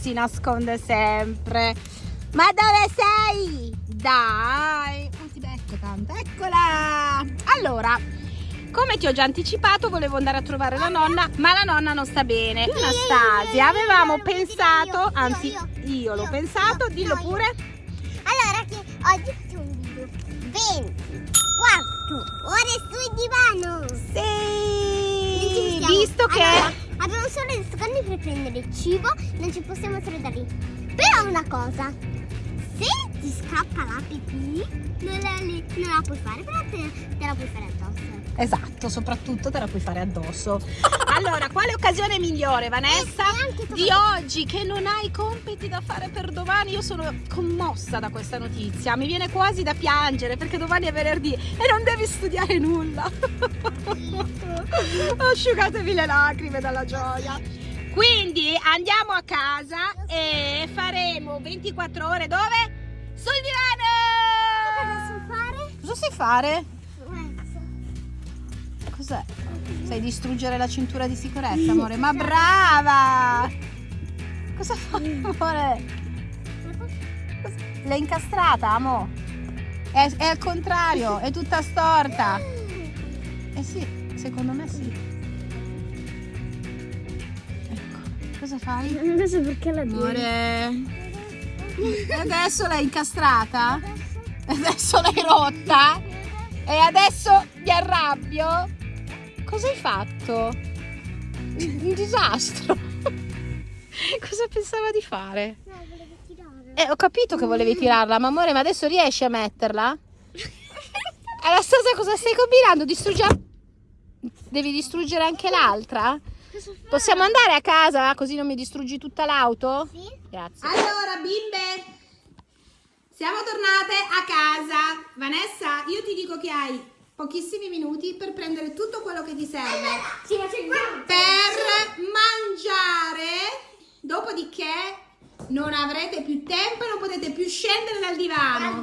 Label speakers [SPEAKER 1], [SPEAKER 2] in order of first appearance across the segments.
[SPEAKER 1] Si nasconde sempre. Ma dove sei? Dai, non ti becco tanto. Eccola! Allora, come ti ho già anticipato, volevo andare a trovare la nonna, ma la nonna non sta bene. Anastasia, avevamo pensato, anzi io l'ho pensato, dillo pure.
[SPEAKER 2] Allora, che oggi facciamo un video 24 ore sul divano.
[SPEAKER 1] Sì! Visto che...
[SPEAKER 2] Abbiamo solo due secondi per prendere il cibo, non ci possiamo trovare lì. Però una cosa, se ti scappa la pipì, non la, non la puoi fare, però te, te la puoi fare addosso.
[SPEAKER 1] Esatto, soprattutto te la puoi fare addosso. Allora, quale occasione migliore, Vanessa,
[SPEAKER 2] E tu-
[SPEAKER 1] di oggi che non hai compiti da fare per domani? Io sono commossa da questa notizia, mi viene quasi da piangere perché domani è venerdì e non devi studiare nulla. Asciugatevi le lacrime dalla gioia. Quindi andiamo a casa e faremo 24 ore dove? Sul
[SPEAKER 2] Cosa
[SPEAKER 1] divano!
[SPEAKER 2] si fare?
[SPEAKER 1] Cosa sai fare? Cos'è? Sai distruggere la cintura di sicurezza, amore? Ma brava! Cosa fai, amore? L'hai incastrata, amo? È, è al contrario, è tutta storta. Eh sì, secondo me sì. Ecco, cosa fai?
[SPEAKER 2] Non so perché la
[SPEAKER 1] Amore. E adesso l'hai incastrata? Adesso l'hai rotta? E adesso mi arrabbio? Cosa hai fatto? Un disastro. Cosa pensava di fare?
[SPEAKER 2] No, volevo tirare.
[SPEAKER 1] Eh, ho capito che volevi tirarla, ma amore, ma adesso riesci a metterla? Anastasia, cosa stai combinando? Distruggi- Devi distruggere anche l'altra? Possiamo andare a casa così non mi distruggi tutta l'auto?
[SPEAKER 2] Sì?
[SPEAKER 1] Grazie. Allora, bimbe, siamo tornate a casa. Vanessa, io ti dico che hai pochissimi minuti per prendere tutto quello che ti serve
[SPEAKER 2] Sì,
[SPEAKER 1] per mangiare. Dopodiché non avrete più tempo e non potete più scendere dal divano.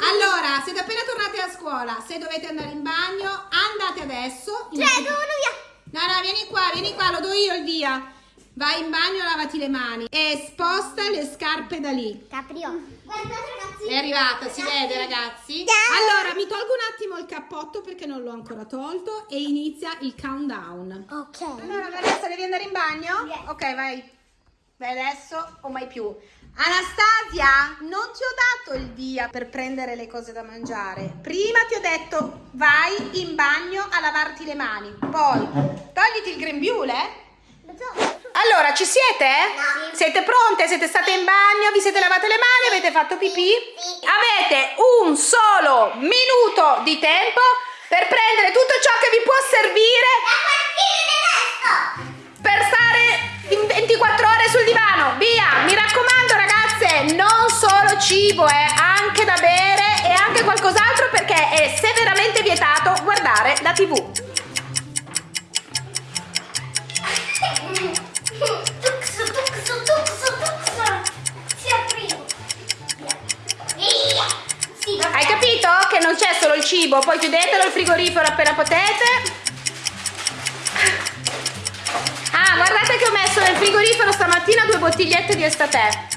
[SPEAKER 1] Allora, siete appena tornati a scuola. Se dovete andare in bagno, andate adesso.
[SPEAKER 2] Cioè, dove via?
[SPEAKER 1] No, no, vieni qua, vieni qua, lo do io il via. Vai in bagno, lavati le mani e sposta le scarpe da lì.
[SPEAKER 2] Caprio. Guardate ragazzi.
[SPEAKER 1] È arrivata, si vede ragazzi? Allora, mi tolgo un attimo il cappotto perché non l'ho ancora tolto e inizia il countdown.
[SPEAKER 2] Ok.
[SPEAKER 1] Allora, Vanessa, devi andare in bagno?
[SPEAKER 2] Yes.
[SPEAKER 1] Ok, vai. Vai adesso o mai più. Anastasia, non ti ho dato il via per prendere le cose da mangiare. Prima ti ho detto vai in bagno a lavarti le mani. Poi togliti il grembiule. Allora, ci siete?
[SPEAKER 2] Sì.
[SPEAKER 1] Siete pronte? Siete state in bagno? Vi siete lavate le mani? Avete fatto pipì?
[SPEAKER 2] Sì.
[SPEAKER 1] Avete un solo minuto di tempo per prendere tutto ciò che vi può servire per stare in 24 ore sul divano. Via! Mi raccomando, ragazze, non solo cibo, eh, anche da bere e anche qualcos'altro perché è severamente vietato guardare la TV. Hai capito che non c'è solo il cibo, poi chiudetelo il frigorifero appena potete. Ah, guardate che ho messo nel frigorifero stamattina due bottigliette di estate.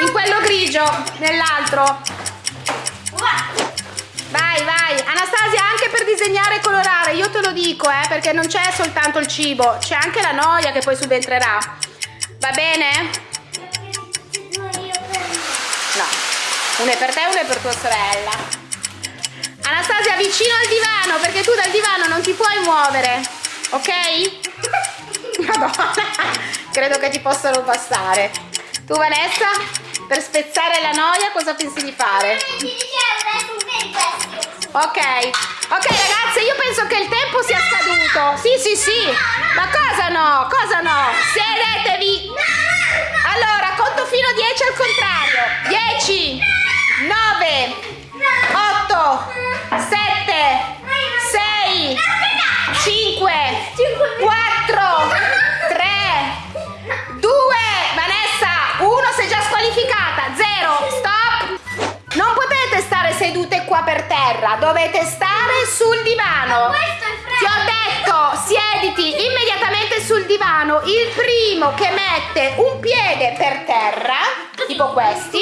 [SPEAKER 1] In quello grigio, nell'altro. Vai, vai. Anastasia, anche per disegnare e colorare, io te lo dico, eh, perché non c'è soltanto il cibo, c'è anche la noia che poi subentrerà. Va bene? Una è per te e una è per tua sorella. Anastasia, vicino al divano, perché tu dal divano non ti puoi muovere, ok? Madonna, credo che ti possano bastare. Tu, Vanessa, per spezzare la noia, cosa pensi di fare? Ok, ok ragazze, io penso che il tempo sia scaduto. Sì, sì, sì. Ma cosa no? Cosa no? Sedetevi. Allora, conto fino a 10 al contrario. 10, 9, 8, 7, 6, 5, 4, 3, 2, Vanessa, 1 sei già squalificata, 0, stop. Non potete stare sedute qua per terra, dovete stare sul divano. Ti ho detto, siediti immediatamente sul divano. Il primo che mette un piede per terra, tipo questi,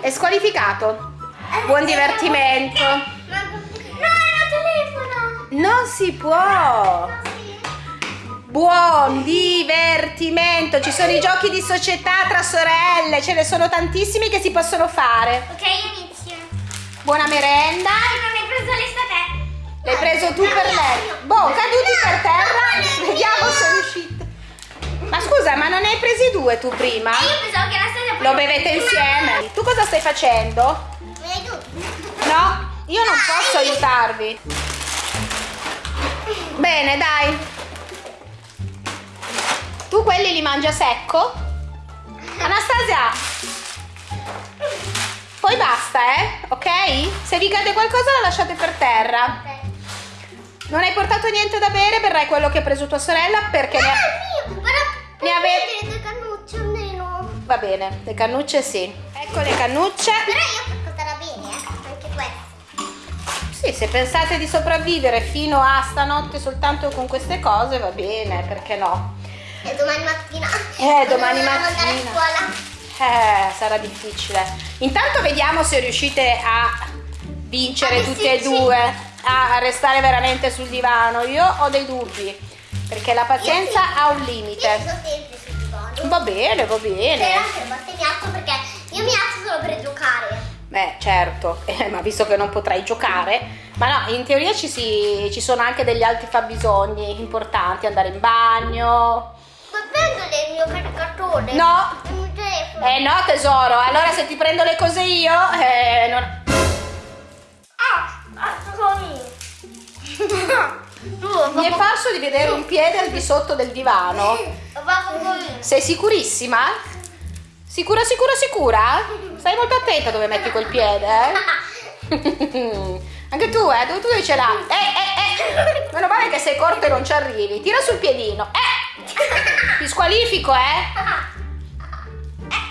[SPEAKER 1] è squalificato. Buon divertimento.
[SPEAKER 2] No, è telefono.
[SPEAKER 1] Non si può. Buon divertimento. Ci sono i giochi di società tra sorelle, ce ne sono tantissimi che si possono fare.
[SPEAKER 2] Ok, inizio.
[SPEAKER 1] Buona merenda. L'hai preso tu per lei. Boh, caduti per terra. Vediamo se riuscite. Ma scusa, ma non ne hai presi due tu prima?
[SPEAKER 2] Io pensavo che la storia
[SPEAKER 1] Lo bevete insieme. Tu cosa stai facendo? No, io non posso aiutarvi. Bene, dai. Tu quelli li mangia secco? Anastasia. Poi basta, eh? Ok? Se vi cade qualcosa la lasciate per terra. Non hai portato niente da bere, berrai quello che ha preso tua sorella perché ne
[SPEAKER 2] Ah, mio, guarda.
[SPEAKER 1] Ne ave-
[SPEAKER 2] vedere due cannucce almeno.
[SPEAKER 1] Va bene, le cannucce sì. Ecco le cannucce.
[SPEAKER 2] Però io porterò bene, eh. Anche questo.
[SPEAKER 1] Sì, se pensate di sopravvivere fino a stanotte soltanto con queste cose, va bene, perché no?
[SPEAKER 2] E domani mattina.
[SPEAKER 1] Eh, domani
[SPEAKER 2] dobbiamo andare a
[SPEAKER 1] mattina.
[SPEAKER 2] scuola.
[SPEAKER 1] Eh, sarà difficile. Intanto vediamo se riuscite a vincere
[SPEAKER 2] Ah,
[SPEAKER 1] tutte e
[SPEAKER 2] sì, sì.
[SPEAKER 1] A restare veramente sul divano. Io ho dei dubbi, perché la pazienza
[SPEAKER 2] Io sì.
[SPEAKER 1] ha un
[SPEAKER 2] Io
[SPEAKER 1] limite.
[SPEAKER 2] sto sempre sul divano.
[SPEAKER 1] Va bene, va
[SPEAKER 2] Però
[SPEAKER 1] bene.
[SPEAKER 2] anche a volte mi alzo perché io mi alzo solo per giocare.
[SPEAKER 1] Beh, certo, eh, ma visto che non potrai giocare, ma no, in teoria ci, si- ci sono anche degli altri fabbisogni importanti, andare in bagno.
[SPEAKER 2] Ma prendo il mio caricatore.
[SPEAKER 1] No,
[SPEAKER 2] Il mio telefono.
[SPEAKER 1] eh no tesoro, allora se ti prendo le cose io, eh, non... Mi è parso di vedere un piede al di sotto del divano. Sei sicurissima? Sicura, sicura, sicura? Stai molto attenta dove metti quel piede, eh? Anche tu, eh? Dove tu devi ce l'ha? Eh, eh, eh! Meno male che sei corto e non ci arrivi. Tira sul piedino. Eh! Ti squalifico, eh?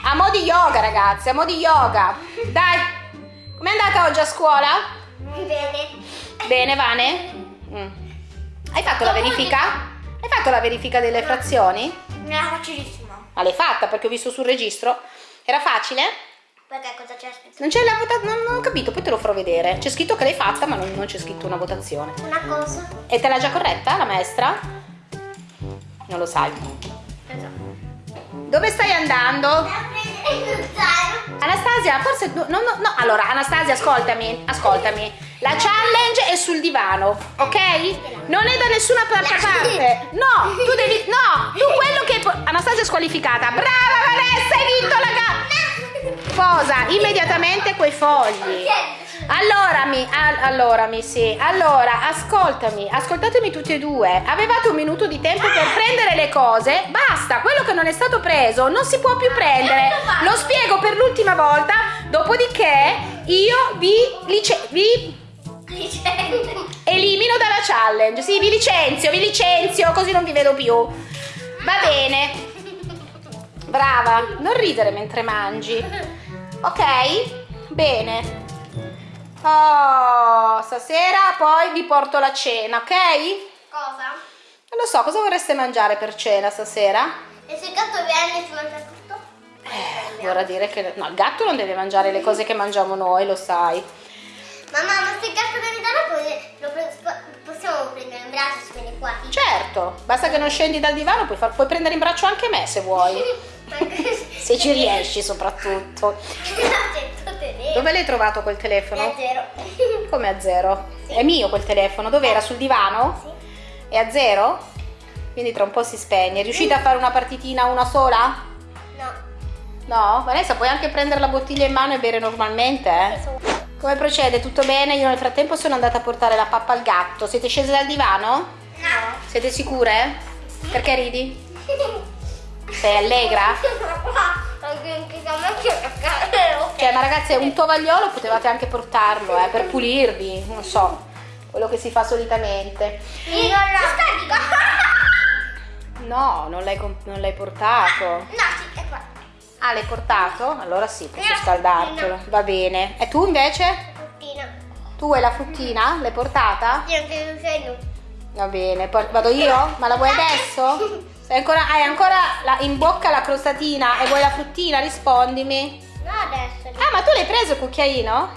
[SPEAKER 1] A mo' di yoga, ragazzi, a mo' di yoga. Dai, com'è andata oggi a scuola?
[SPEAKER 2] Bene.
[SPEAKER 1] Bene, Vane? Mm. Hai fatto la verifica? Hai fatto la verifica delle frazioni?
[SPEAKER 2] Non era facilissimo.
[SPEAKER 1] Ma l'hai fatta perché ho visto sul registro. Era facile?
[SPEAKER 2] Perché cosa c'è scritto?
[SPEAKER 1] Non c'è la votazione, non, ho capito, poi te lo farò vedere. C'è scritto che l'hai fatta, ma non, non c'è scritto una votazione.
[SPEAKER 2] Una cosa.
[SPEAKER 1] E te l'ha già corretta la maestra? Non lo sai.
[SPEAKER 2] Esatto.
[SPEAKER 1] Dove stai andando? Anastasia, forse no, no, no, no. Allora, Anastasia, ascoltami, ascoltami. La challenge è sul divano, ok? Non è da nessuna pa- pa- parte. No, tu devi no, tu quello che Anastasia è squalificata. Brava Vanessa, hai vinto la gara. Posa immediatamente quei fogli. Allora mi, al- allora mi, sì. Allora, ascoltami, ascoltatemi tutti e due. Avevate un minuto di tempo per prendere le cose. Basta, quello che non è stato preso non si può più prendere. Lo spiego per l'ultima volta. Dopodiché io vi, lice- vi elimino dalla challenge. Sì, vi licenzio, vi licenzio, così non vi vedo più. Va bene. Brava, non ridere mentre mangi. Ok? Bene. Oh, stasera poi vi porto la cena, ok?
[SPEAKER 2] Cosa?
[SPEAKER 1] Non lo so, cosa vorreste mangiare per cena stasera?
[SPEAKER 2] E se il gatto viene si mangia tutto?
[SPEAKER 1] Eh, vorrà dire che... No, il gatto non deve mangiare le cose che mangiamo noi, lo sai.
[SPEAKER 2] Mamma, ma se il gatto viene da noi lo possiamo prendere in braccio e viene qua.
[SPEAKER 1] Certo, basta che non scendi dal divano, puoi, far- puoi prendere in braccio anche me se vuoi. Se ci riesci soprattutto. Dove l'hai trovato quel telefono?
[SPEAKER 2] È zero.
[SPEAKER 1] Come a zero? È mio quel telefono, dov'era? Sul divano?
[SPEAKER 2] Sì.
[SPEAKER 1] È a zero? Quindi tra un po' si spegne. Riuscite a fare una partitina una sola?
[SPEAKER 2] No.
[SPEAKER 1] No? Vanessa, puoi anche prendere la bottiglia in mano e bere normalmente, eh? Come procede? Tutto bene? Io nel frattempo sono andata a portare la pappa al gatto. Siete scese dal divano?
[SPEAKER 2] No.
[SPEAKER 1] Siete sicure? Perché ridi? Sei allegra? Cioè, ma ragazzi, un tovagliolo potevate anche portarlo, eh, per pulirvi, non so, quello che si fa solitamente.
[SPEAKER 2] Io non
[SPEAKER 1] No, non l'hai, portato.
[SPEAKER 2] No, sì, è qua.
[SPEAKER 1] Ah, l'hai portato? Allora sì, posso scaldartelo. Va bene. E tu invece?
[SPEAKER 2] Fruttina.
[SPEAKER 1] Tu hai la fruttina? L'hai portata?
[SPEAKER 2] Io non sei
[SPEAKER 1] Va bene, vado io? Ma la vuoi adesso? Ancora, hai ancora la- in bocca la crostatina e vuoi la fruttina? Rispondimi.
[SPEAKER 2] No, adesso.
[SPEAKER 1] Ah, ma tu l'hai preso il cucchiaino?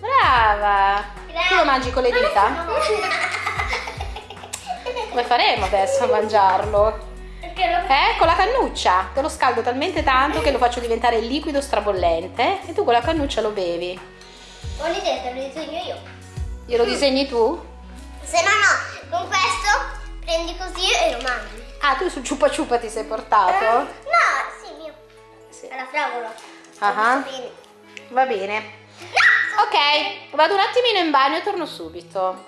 [SPEAKER 1] Brava! Tu lo mangi con le dita? Come faremo adesso a mangiarlo? Eh, con la cannuccia. Te lo scaldo talmente tanto che lo faccio diventare liquido strabollente e tu con la cannuccia lo bevi.
[SPEAKER 2] ho l'idea, te lo disegno io.
[SPEAKER 1] Glielo disegni tu?
[SPEAKER 2] Se no, no, con questo prendi così e lo mangi.
[SPEAKER 1] Ah, tu su ciupa ciupa ti sei portato?
[SPEAKER 2] No, sì, mio.
[SPEAKER 1] Sì.
[SPEAKER 2] Alla fragola.
[SPEAKER 1] Ah.
[SPEAKER 2] Visto bene.
[SPEAKER 1] Va bene. Ok, vado un attimino in bagno e torno subito.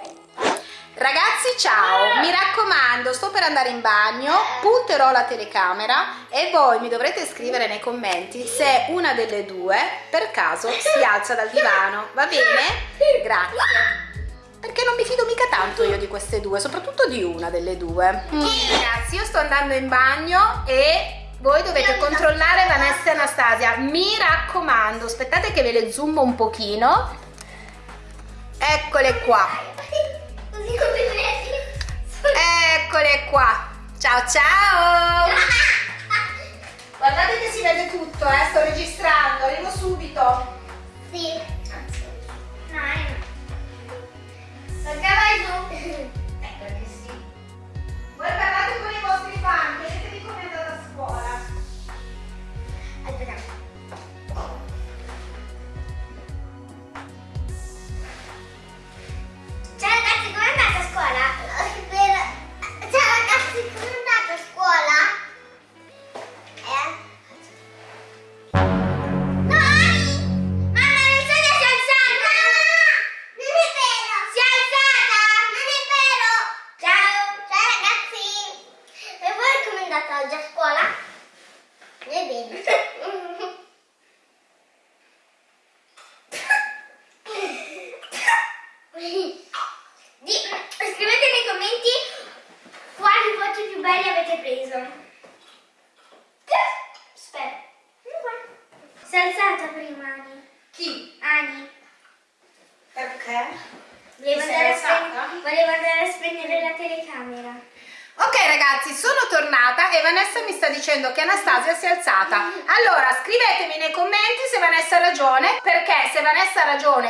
[SPEAKER 1] Ragazzi, ciao! Mi raccomando, sto per andare in bagno, punterò la telecamera e voi mi dovrete scrivere nei commenti se una delle due per caso si alza dal divano, va bene? Grazie. Perché non mi fido mica tanto io di queste due, soprattutto di una delle due. Mm, Ragazzi, io sto andando in bagno e voi dovete controllare Vanessa e Anastasia. Mi raccomando, aspettate che ve le zoom un pochino. Eccole qua. Eccole qua. Ciao ciao. Guardate che si vede tutto, eh. Sto registrando, arrivo subito.
[SPEAKER 2] Sì. Perché vai giù?
[SPEAKER 1] Eh, perché sì. Voi parlate con i vostri fan, chiedetevi come andata a scuola.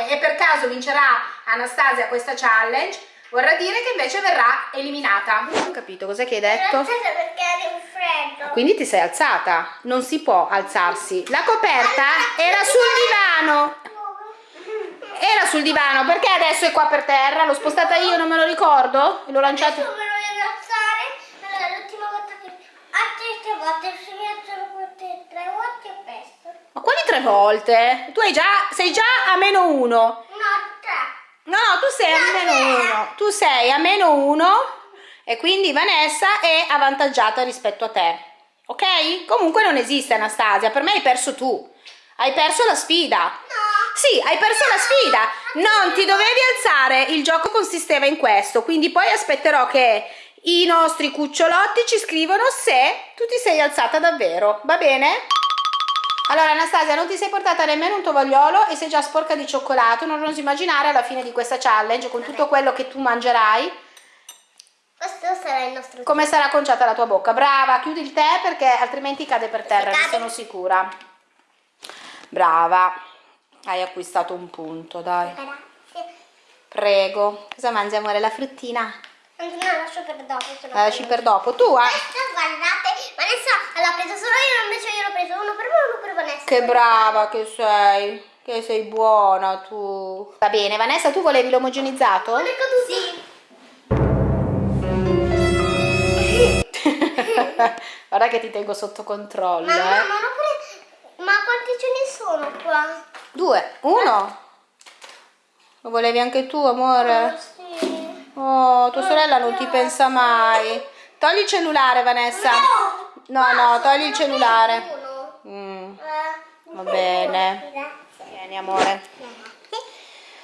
[SPEAKER 1] E per caso vincerà Anastasia questa challenge, vorrà dire che invece verrà eliminata. Non ho capito, cos'è che hai detto?
[SPEAKER 2] perché un freddo.
[SPEAKER 1] Quindi ti sei alzata, non si può alzarsi. La coperta era sul divano. Era sul divano, perché adesso è qua per terra? L'ho spostata io, non me lo ricordo? L'ho lanciato.
[SPEAKER 2] Adesso me lo l'ultima volta che... Tre volte, se mi alzano queste tre volte.
[SPEAKER 1] Ma quali tre volte? Tu hai già, sei già a meno uno.
[SPEAKER 2] No, tre.
[SPEAKER 1] No, no, tu sei a
[SPEAKER 2] No,
[SPEAKER 1] meno
[SPEAKER 2] tre.
[SPEAKER 1] uno. Tu sei a meno uno e quindi Vanessa è avvantaggiata rispetto a te. Ok? Comunque non esiste Anastasia, per me hai perso tu. Hai perso la sfida.
[SPEAKER 2] No.
[SPEAKER 1] Sì, hai perso la sfida. Non ti dovevi alzare. Il gioco consisteva in questo. Quindi poi aspetterò che i nostri cucciolotti ci scrivono se tu ti sei alzata davvero. Va bene? Allora Anastasia non ti sei portata nemmeno un tovagliolo e sei già sporca di cioccolato. Non oso immaginare alla fine di questa challenge con tutto quello che tu mangerai
[SPEAKER 2] Questo sarà il nostro
[SPEAKER 1] come sarà conciata la tua bocca. Brava, chiudi il tè perché altrimenti cade per terra, ne sono sicura. Brava. Hai acquistato un punto, dai. Prego. Cosa mangi amore? La fruttina?
[SPEAKER 2] Anzi, no, lascio per dopo.
[SPEAKER 1] La lasci
[SPEAKER 2] prendo.
[SPEAKER 1] per dopo. Tu hai...
[SPEAKER 2] Questa, guardate, Vanessa l'ha preso solo io, invece io l'ho preso uno per me e uno per Vanessa.
[SPEAKER 1] Che brava che sei. Che sei buona tu. Va bene, Vanessa, tu volevi l'omogenizzato?
[SPEAKER 2] Non è caduto? Sì.
[SPEAKER 1] Guarda che ti tengo sotto controllo,
[SPEAKER 2] Mamma,
[SPEAKER 1] eh.
[SPEAKER 2] ma, non pure... ma quanti ce ne sono qua?
[SPEAKER 1] Due. Uno. Lo volevi anche tu, amore? Oh, tua sorella non ti pensa mai. Togli il cellulare, Vanessa. No, no, togli il cellulare. Mm, va bene. Vieni, amore.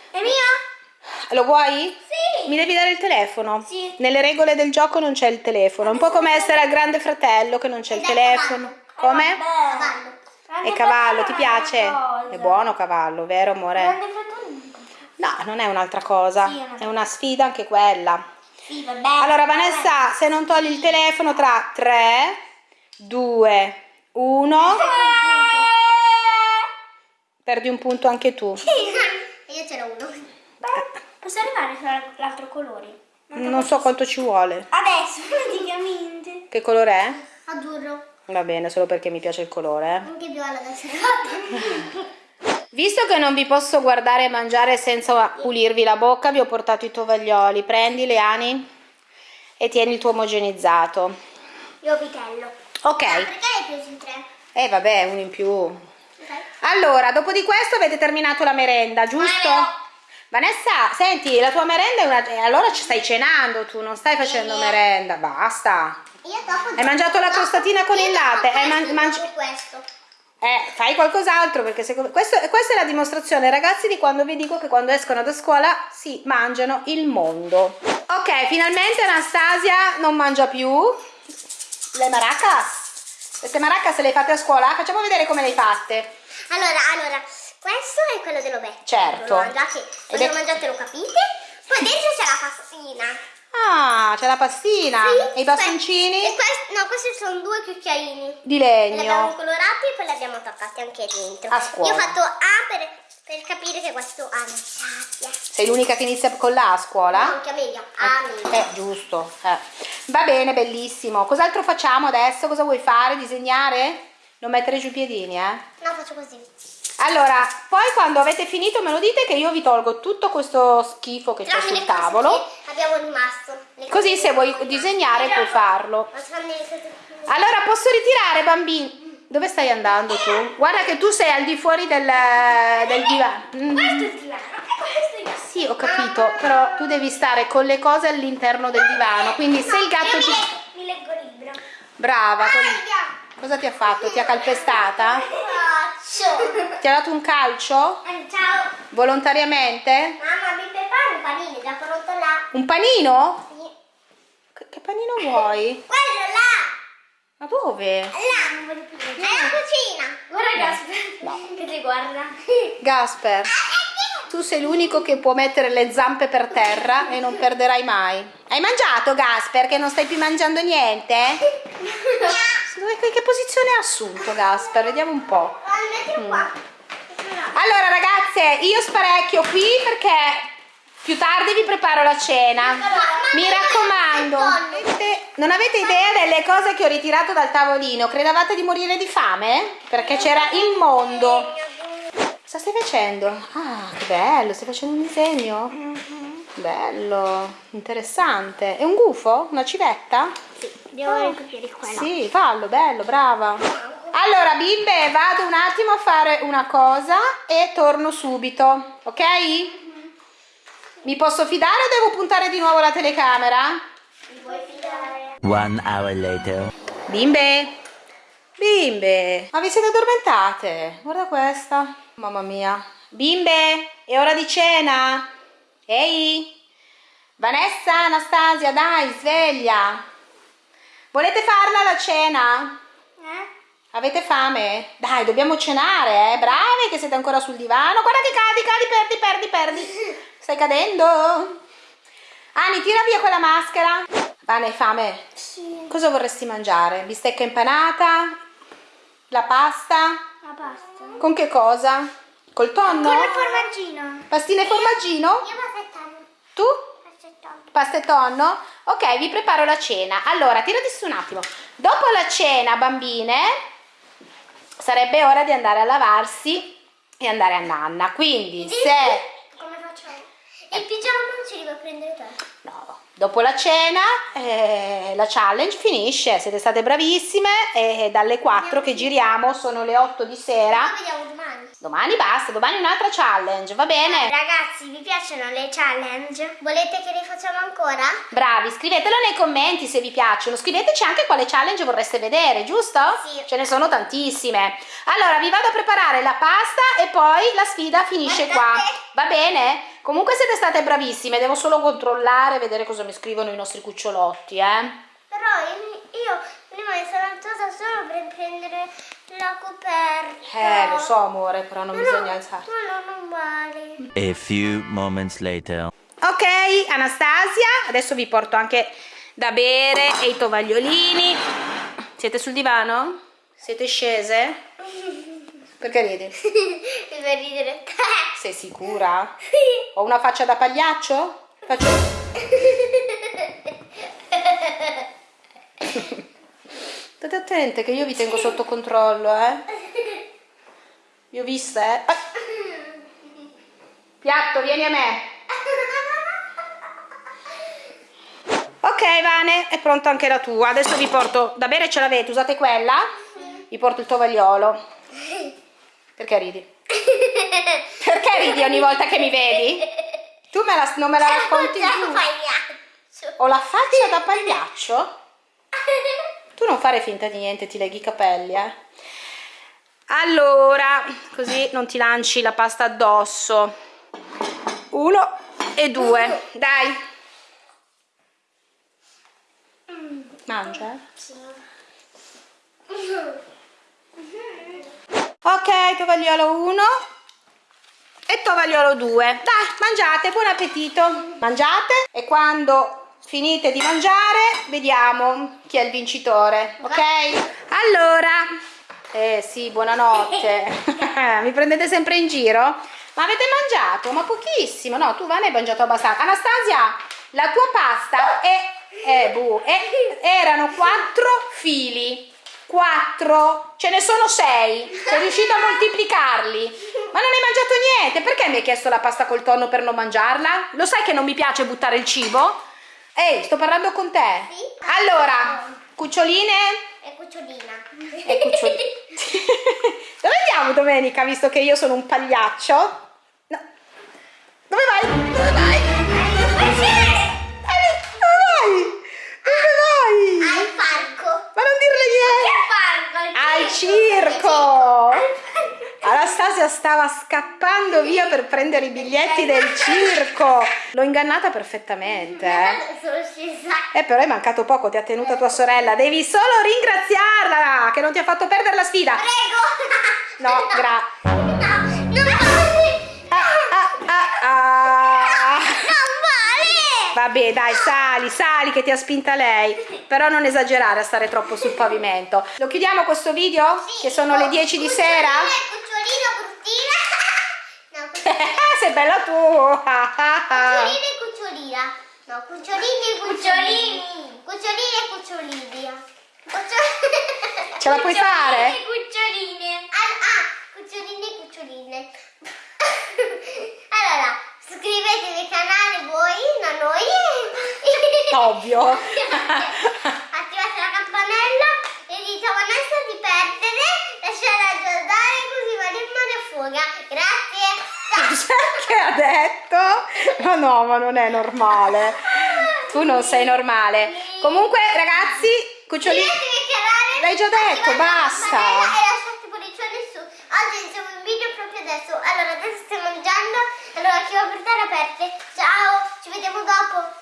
[SPEAKER 2] È mio?
[SPEAKER 1] Lo vuoi?
[SPEAKER 2] Sì.
[SPEAKER 1] Mi devi dare il telefono.
[SPEAKER 2] Sì.
[SPEAKER 1] Nelle regole del gioco non c'è il telefono. Un po' come essere al grande fratello che non c'è il telefono. Come?
[SPEAKER 2] Cavallo.
[SPEAKER 1] E cavallo, ti piace? È buono cavallo, vero amore? No, non è un'altra cosa.
[SPEAKER 2] Sì, è una-
[SPEAKER 1] È una sfida anche quella.
[SPEAKER 2] Sì, vabbè.
[SPEAKER 1] Allora Vanessa, se non togli il telefono tra 3, 2, 1, perdi un punto anche tu.
[SPEAKER 2] E io ce n'ho uno.
[SPEAKER 3] Posso arrivare fino all'altro colore?
[SPEAKER 1] Non so quanto ci vuole.
[SPEAKER 3] Adesso, praticamente.
[SPEAKER 1] Che colore è?
[SPEAKER 2] Azzurro.
[SPEAKER 1] Va bene, solo perché mi piace il colore. eh.
[SPEAKER 2] Anche viola da serata.
[SPEAKER 1] Visto che non vi posso guardare e mangiare senza pulirvi la bocca, vi ho portato i tovaglioli. Prendi, Leani, e tieni il tuo omogenizzato.
[SPEAKER 2] Io vitello.
[SPEAKER 1] Ok.
[SPEAKER 2] Ah, perché hai preso in tre?
[SPEAKER 1] Eh vabbè, uno in più.
[SPEAKER 2] Ok.
[SPEAKER 1] Allora, dopo di questo avete terminato la merenda, giusto?
[SPEAKER 2] Ma.
[SPEAKER 1] Vanessa, senti, la tua merenda è una... eh, allora ci stai cenando tu, non stai facendo
[SPEAKER 2] Sì.
[SPEAKER 1] merenda, basta.
[SPEAKER 2] Io dopo
[SPEAKER 1] Hai mangiato la crostatina con il latte? Hai man- mangi-
[SPEAKER 2] dopo questo.
[SPEAKER 1] Eh, fai qualcos'altro perché secondo... questo, questa è la dimostrazione, ragazzi, di quando vi dico che quando escono da scuola si mangiano il mondo. Ok, finalmente Anastasia non mangia più le maracas. Queste maracas le hai fatte a scuola? Facciamo vedere come le hai fatte.
[SPEAKER 2] Allora, allora, questo è quello dell'ovetto.
[SPEAKER 1] Certo.
[SPEAKER 2] Lo mangiate, lo mangiate lo capite. Poi dentro c'è la pastina.
[SPEAKER 1] Ah, c'è la pastina
[SPEAKER 2] Sì,
[SPEAKER 1] e i bastoncini
[SPEAKER 2] E questi, no, questi sono due cucchiaini.
[SPEAKER 1] di
[SPEAKER 2] Li abbiamo
[SPEAKER 1] legno.
[SPEAKER 2] colorati e poi li abbiamo attaccati anche dentro.
[SPEAKER 1] A scuola.
[SPEAKER 2] Io ho fatto A per, per capire che questo ha Anastasia.
[SPEAKER 1] Sei l'unica che inizia con la a
[SPEAKER 2] No,
[SPEAKER 1] scuola?
[SPEAKER 2] anche Amelia. Amelia.
[SPEAKER 1] Eh, giusto. eh. Va bene, bellissimo. Cos'altro facciamo adesso? Cosa vuoi fare? Disegnare? Non mettere giù i piedini, eh?
[SPEAKER 2] No, faccio così.
[SPEAKER 1] Allora, poi quando avete finito me lo dite che io vi tolgo tutto questo schifo che c'è
[SPEAKER 2] Tranne
[SPEAKER 1] sul tavolo.
[SPEAKER 2] abbiamo rimasto.
[SPEAKER 1] Così se vuoi disegnare puoi farlo. Allora, posso ritirare, bambini? Dove stai andando tu? Guarda che tu sei al di fuori del, del divano.
[SPEAKER 3] Questo è il divano.
[SPEAKER 1] Sì, ho capito, però tu devi stare con le cose all'interno del divano. Quindi se il gatto ti...
[SPEAKER 3] mi, leggo, il libro.
[SPEAKER 1] Brava,
[SPEAKER 2] Aia!
[SPEAKER 1] cosa ti ha fatto? Ti ha calpestata?
[SPEAKER 2] Faccio.
[SPEAKER 1] Ti ha dato un calcio?
[SPEAKER 2] Eh, Ciao.
[SPEAKER 1] Volontariamente?
[SPEAKER 2] Mamma, mi preparo un panino, già pronto là.
[SPEAKER 1] Un panino?
[SPEAKER 2] Sì.
[SPEAKER 1] Che, panino vuoi?
[SPEAKER 2] Quello là.
[SPEAKER 1] Ma dove?
[SPEAKER 2] Là.
[SPEAKER 3] Non voglio più
[SPEAKER 2] È
[SPEAKER 3] leggere.
[SPEAKER 2] la cucina.
[SPEAKER 3] Guarda Gasper che ti guarda.
[SPEAKER 1] Gasper, tu sei l'unico che può mettere le zampe per terra e non perderai mai. Hai mangiato, Gasper, che non stai più mangiando niente? Dove- che, posizione ha assunto, Gasper? Vediamo un po'.
[SPEAKER 2] Qua.
[SPEAKER 1] Allora, ragazze, io sparecchio qui perché più tardi vi preparo la cena. Mi raccomando, non avete idea delle cose che ho ritirato dal tavolino? Credevate di morire di fame? Perché c'era il mondo. Cosa stai facendo? Ah, che bello, stai facendo un disegno? Bello, interessante. È un gufo? Una civetta?
[SPEAKER 2] Devo ricopiare quella.
[SPEAKER 1] Sì, fallo, bello, brava. Allora, bimbe, vado un attimo a fare una cosa e torno subito, ok? Mi posso fidare o devo puntare di nuovo la telecamera?
[SPEAKER 2] Vuoi fidare?
[SPEAKER 4] One hour later.
[SPEAKER 1] Bimbe, bimbe, ma vi siete addormentate? Guarda questa, mamma mia. Bimbe, è ora di cena? Ehi, Vanessa, Anastasia, dai, sveglia. Volete farla la cena?
[SPEAKER 2] Eh?
[SPEAKER 1] Avete fame? Dai, dobbiamo cenare, eh? Bravi che siete ancora sul divano. Guarda che cadi, cadi, perdi, perdi, perdi. Stai cadendo. Ani, tira via quella maschera. Vane, hai fame?
[SPEAKER 2] Sì.
[SPEAKER 1] Cosa vorresti mangiare? Bistecca impanata? La pasta?
[SPEAKER 2] La pasta.
[SPEAKER 1] Con che cosa? Col tonno?
[SPEAKER 2] Con il formaggino.
[SPEAKER 1] Pastine e formaggino?
[SPEAKER 2] Io vado aspettando.
[SPEAKER 1] Tu?
[SPEAKER 2] Aspettando.
[SPEAKER 1] Pasta e tonno? Ok, vi preparo la cena. Allora, tirati su un attimo. Dopo la cena, bambine, sarebbe ora di andare a lavarsi e andare a nanna. Quindi, se...
[SPEAKER 2] Come facciamo? Il pigiama non ci devo prendere te.
[SPEAKER 1] No, dopo la cena eh, la challenge finisce, siete state bravissime e dalle 4 che giriamo sono le 8 di sera.
[SPEAKER 2] Vediamo domani.
[SPEAKER 1] Domani basta, domani un'altra challenge, va bene?
[SPEAKER 2] Ragazzi, vi piacciono le challenge? Volete che le facciamo ancora?
[SPEAKER 1] Bravi, scrivetelo nei commenti se vi piacciono, scriveteci anche quale challenge vorreste vedere, giusto?
[SPEAKER 2] Sì.
[SPEAKER 1] Ce ne sono tantissime. Allora, vi vado a preparare la pasta e poi la sfida finisce qua.
[SPEAKER 2] Guardate.
[SPEAKER 1] Va bene? Comunque siete state bravissime, devo solo controllare, vedere cosa mi scrivono i nostri cucciolotti, eh?
[SPEAKER 2] Però io, prima mi sono alzata solo per prendere la coperta.
[SPEAKER 1] Eh, lo so amore, però non
[SPEAKER 2] No,
[SPEAKER 1] bisogna
[SPEAKER 2] no,
[SPEAKER 1] alzarsi.
[SPEAKER 2] No, no, non vale.
[SPEAKER 4] A few moments later.
[SPEAKER 1] Ok, Anastasia, adesso vi porto anche da bere e i tovagliolini. Siete sul divano? Siete scese? Perché ridi?
[SPEAKER 2] per ridere.
[SPEAKER 1] Sei sicura? Ho una faccia da pagliaccio? Faccio... State attente che io vi tengo sotto controllo, eh? Vi ho viste, eh? Ah. Piatto, vieni a me. Ok, Vane, è pronta anche la tua. Adesso vi porto da bere, ce l'avete, usate quella? Vi porto il tovagliolo. Perché ridi? Ridi ogni volta che mi vedi? Tu me la, non me la racconti più? Ho la faccia da pagliaccio? Tu non fare finta di niente, ti leghi i capelli, eh? Allora, così non ti lanci la pasta addosso. Uno e due. Dai. Mangia, eh? Ok, tovagliolo 1 e tovagliolo 2. Dai, mangiate, buon appetito. Mangiate e quando finite di mangiare vediamo chi è il vincitore, ok? Allora, eh sì, buonanotte. Mi prendete sempre in giro? Ma avete mangiato? Ma pochissimo. No, tu Vane hai mangiato abbastanza. Anastasia, la tua pasta è... Eh, bu, è, erano quattro fili. Quattro, ce ne sono sei. Sei riuscito a moltiplicarli. Ma non hai mangiato niente. Perché mi hai chiesto la pasta col tonno per non mangiarla? Lo sai che non mi piace buttare il cibo? Ehi, sto parlando con te.
[SPEAKER 2] Sì.
[SPEAKER 1] Allora, cuccioline
[SPEAKER 2] È cucciolina.
[SPEAKER 1] e cucciolini. Dove andiamo domenica, visto che io sono un pagliaccio? No. Dove vai? Dove vai? Dai, Dove vai? Dove vai?
[SPEAKER 2] Al parco.
[SPEAKER 1] Ma non dirle niente!
[SPEAKER 2] Al
[SPEAKER 1] circo! Anastasia stava scappando via per prendere i biglietti del circo. L'ho ingannata perfettamente. Eh. Eh, però è mancato poco, ti ha tenuta tua sorella. Devi solo ringraziarla che non ti ha fatto perdere la sfida.
[SPEAKER 2] Prego.
[SPEAKER 1] No, gra. dai, sali, sali che ti ha spinta lei. Però non esagerare a stare troppo sul pavimento. Lo chiudiamo questo video? Che sono le 10 di sera?
[SPEAKER 2] Cucciolino, bruttina. No, cucciolino.
[SPEAKER 1] Sei bella tu!
[SPEAKER 2] Cucciolino e cucciolina. No, cucciolini e cucciolini. Cucciolini e cucciolini. Cuccio-
[SPEAKER 1] Ce la puoi fare?
[SPEAKER 2] Cuccioline e cuccioline. Ah, ah, cuccioline e cuccioline. allora, iscrivetevi al canale voi, non noi.
[SPEAKER 1] Ovvio.
[SPEAKER 2] Attivate la campanella e dite a Vanessa di perdere, lasciare aggiornare così Maria a fuga. Grazie.
[SPEAKER 1] Perché ha detto? Ma no, ma non è normale. Tu non sei normale. Comunque, ragazzi, cucciolini. L'hai già detto, basta.
[SPEAKER 2] campanella E lasciate pollicione su. Oggi iniziamo un video proprio adesso. Allora, chi va portare aperte. Ciao, ci vediamo dopo.